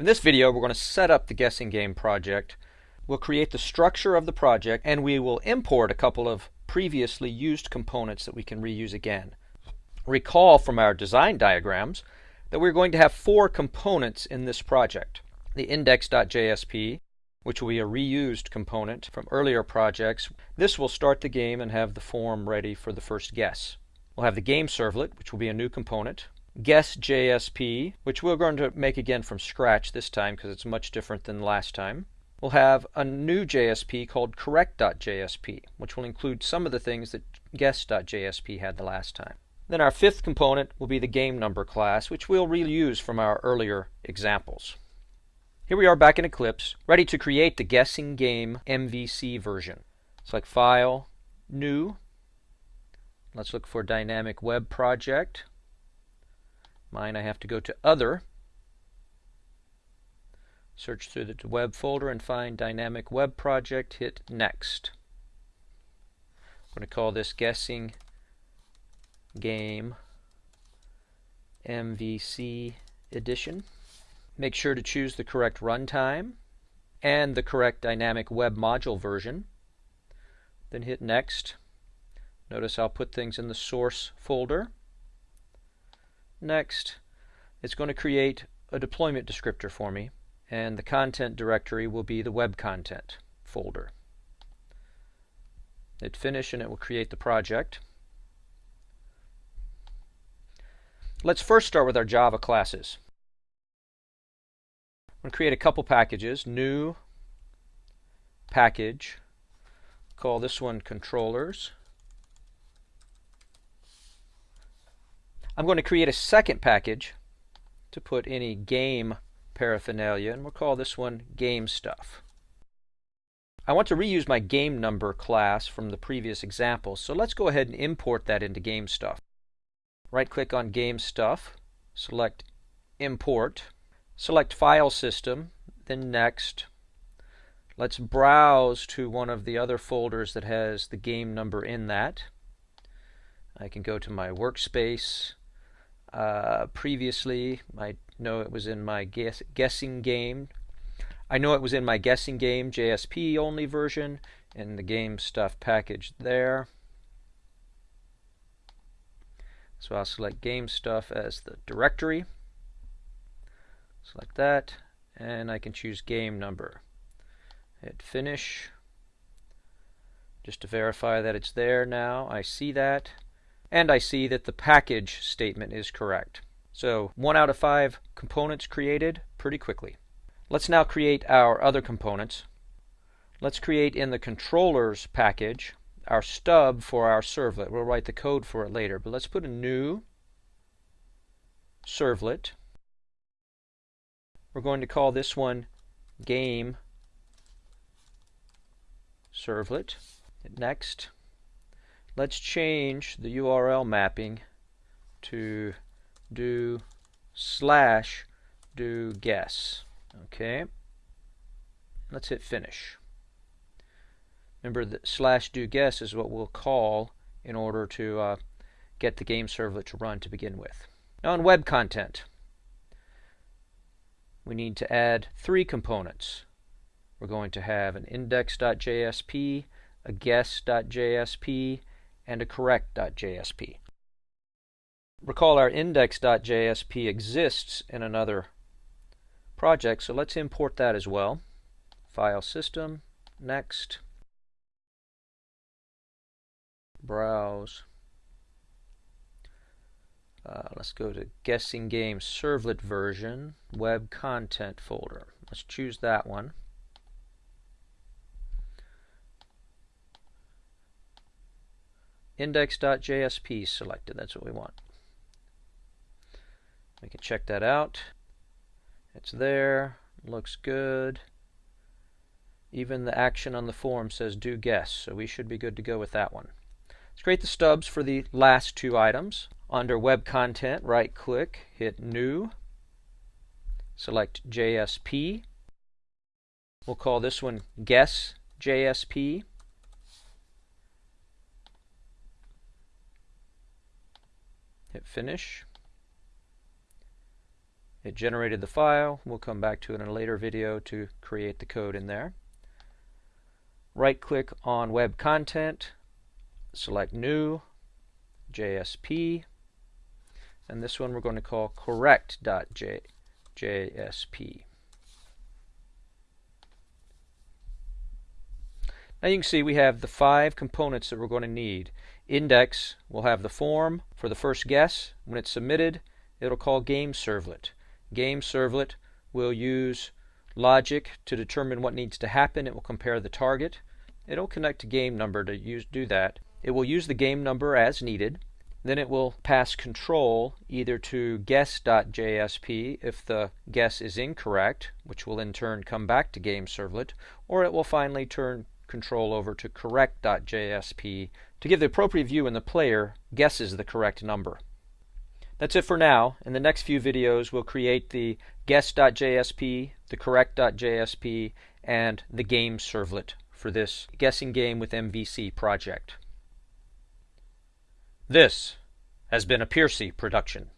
In this video, we're going to set up the guessing game project. We'll create the structure of the project and we will import a couple of previously used components that we can reuse again. Recall from our design diagrams that we're going to have four components in this project. The index.jsp, which will be a reused component from earlier projects. This will start the game and have the form ready for the first guess. We'll have the game servlet, which will be a new component. Guess JSP, which we're going to make again from scratch this time because it's much different than last time. We'll have a new JSP called correct.jsp, which will include some of the things that guess.jsp had the last time. Then our fifth component will be the game number class, which we'll reuse from our earlier examples. Here we are back in Eclipse, ready to create the guessing game MVC version. Select File, New. Let's look for Dynamic Web Project. Mine I have to go to Other. Search through the web folder and find Dynamic Web Project. Hit Next. I'm going to call this Guessing Game MVC Edition. Make sure to choose the correct runtime and the correct dynamic web module version. Then hit Next. Notice I'll put things in the source folder. Next, it's going to create a deployment descriptor for me, and the content directory will be the web content folder. Hit Finish and it will create the project. Let's first start with our Java classes. I'm going to create a couple packages. New package. Call this one controllers. I'm going to create a second package to put any game paraphernalia, and we'll call this one game stuff. I want to reuse my game number class from the previous example, so let's go ahead and import that into game stuff. Right click on game stuff, select import, select file system, then next. Let's browse to one of the other folders that has the game number in that. I can go to my workspace, uh, previously. I know it was in my guess, guessing game. I know it was in my guessing game JSP only version in the game stuff package there. So I'll select game stuff as the directory. Select that and I can choose game number. Hit finish just to verify that it's there now. I see that and I see that the package statement is correct. So one out of five components created pretty quickly. Let's now create our other components. Let's create in the controllers package our stub for our servlet. We'll write the code for it later, but let's put a new servlet. We're going to call this one game servlet. Next. Let's change the URL mapping to do slash do guess. Okay. Let's hit finish. Remember that slash do guess is what we'll call in order to uh, get the game servlet to run to begin with. Now on web content, we need to add three components. We're going to have an index.jsp, a guess.jsp, and a correct.jsp. Recall our index.jsp exists in another project, so let's import that as well. File system, next, browse. Uh, let's go to guessing game servlet version, web content folder. Let's choose that one. index.jsp selected. That's what we want. We can check that out. It's there. Looks good. Even the action on the form says do guess, so we should be good to go with that one. Let's create the stubs for the last two items. Under Web Content, right click, hit New, select JSP. We'll call this one Guess JSP. Hit finish. It generated the file. We'll come back to it in a later video to create the code in there. Right click on Web Content, select New, JSP, and this one we're going to call correct.jsp. Now you can see we have the five components that we're going to need. Index will have the form for the first guess. When it's submitted, it'll call game servlet. Game servlet will use logic to determine what needs to happen. It will compare the target. It'll connect to game number to use, do that. It will use the game number as needed. Then it will pass control either to guess.jsp if the guess is incorrect, which will in turn come back to game servlet, or it will finally turn control over to correct.jsp to give the appropriate view when the player guesses the correct number. That's it for now. In the next few videos, we'll create the guess.jsp, the correct.jsp, and the game servlet for this guessing game with MVC project. This has been a Piercy production.